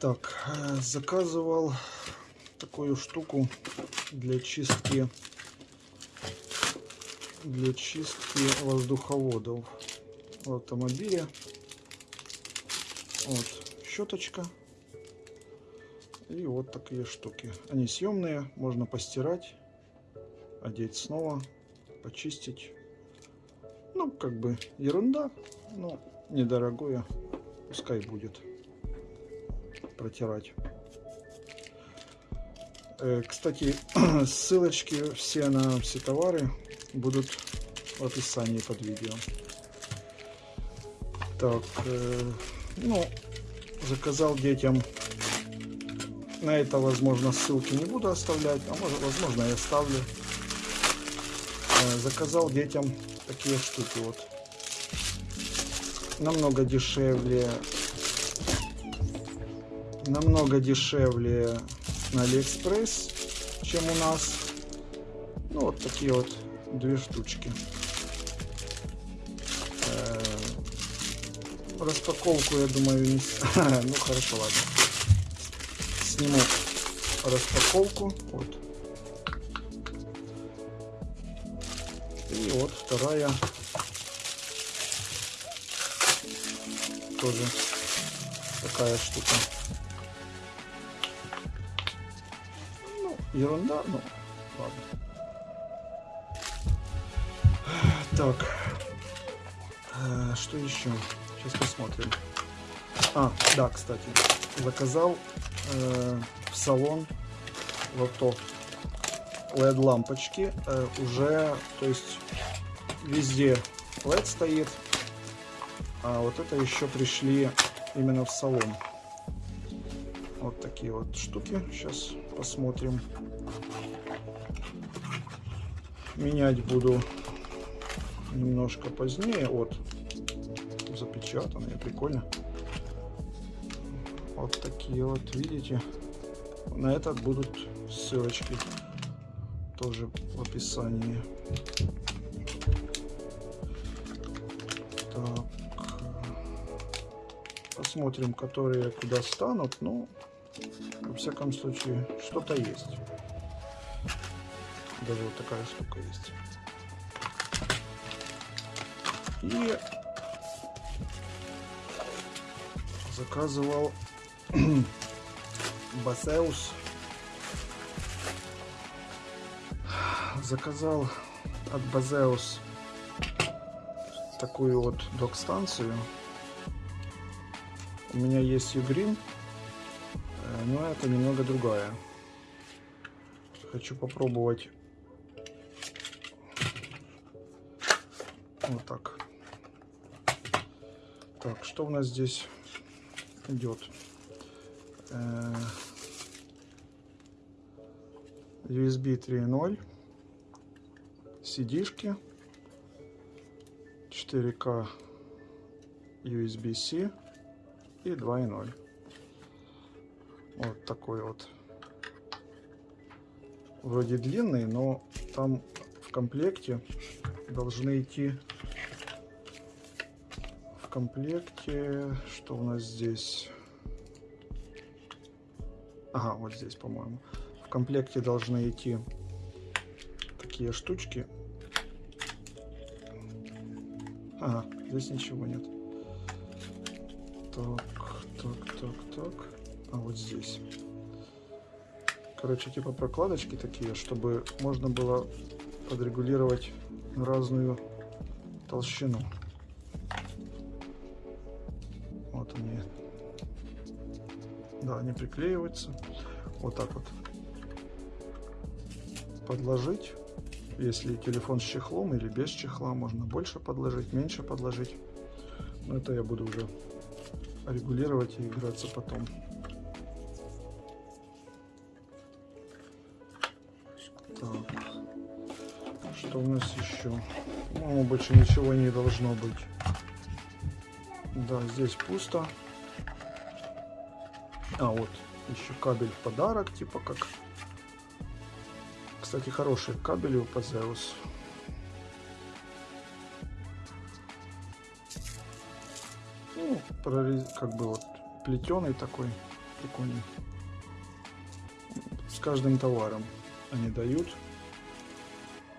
Так, э, заказывал такую штуку для чистки для чистки воздуховодов в автомобиле. Вот щеточка и вот такие штуки. Они съемные, можно постирать, одеть снова, почистить. Ну, как бы ерунда, но недорогое, пускай будет протирать. Э, кстати, ссылочки все на все товары будут в описании под видео. Так, э, ну, заказал детям. На это, возможно, ссылки не буду оставлять, а может, возможно, я оставлю. Э, заказал детям такие штуки вот. Намного дешевле. Намного дешевле на Алиэкспресс, чем у нас. Ну, вот такие вот две штучки. Э, распаковку, я думаю, не... ну хорошо, ладно. Сниму распаковку. Вот. И вот вторая. Тоже такая штука. Ерунда, ну, ладно. Так, э, что еще? Сейчас посмотрим. А, да, кстати, заказал э, в салон в авто LED лампочки э, уже, то есть везде LED стоит, а вот это еще пришли именно в салон. Вот такие вот штуки. Сейчас посмотрим. Менять буду немножко позднее. Вот, запечатанные, прикольно. Вот такие вот, видите. На этот будут ссылочки тоже в описании. Так. Посмотрим, которые куда станут. Ну, во всяком случае, что-то есть. Даже вот такая штука есть. И заказывал Басеус. Заказал от Базеус такую вот док-станцию. У меня есть Ugreen, э, но это немного другая. Хочу попробовать вот так. Так, что у нас здесь идет? Э, USB 3.0, CD-шки, 4К USB-C и 2.0. Вот такой вот. Вроде длинный, но там в комплекте должны идти в комплекте, что у нас здесь? Ага, вот здесь, по-моему. В комплекте должны идти такие штучки. Ага, здесь ничего нет. Так, так, так, так. А вот здесь. Короче, типа прокладочки такие, чтобы можно было подрегулировать разную толщину. Да, они приклеиваются. Вот так вот. Подложить. Если телефон с чехлом или без чехла, можно больше подложить, меньше подложить. Но это я буду уже регулировать и играться потом. Так. Что у нас еще? Ну, больше ничего не должно быть. Да, здесь пусто. А, вот, еще кабель в подарок, типа как. Кстати, хороший кабель у Пазеус. Ну, как бы вот плетеный такой. Прикольно. С каждым товаром они дают.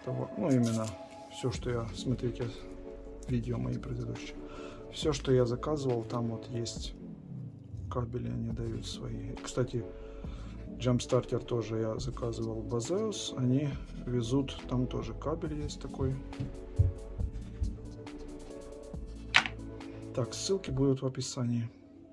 Товар, ну, именно все, что я... Смотрите видео мои предыдущие. Все, что я заказывал, там вот есть кабели, они дают свои. Кстати, Jumpstarter тоже я заказывал Bazeus. Они везут, там тоже кабель есть такой. Так, ссылки будут в описании.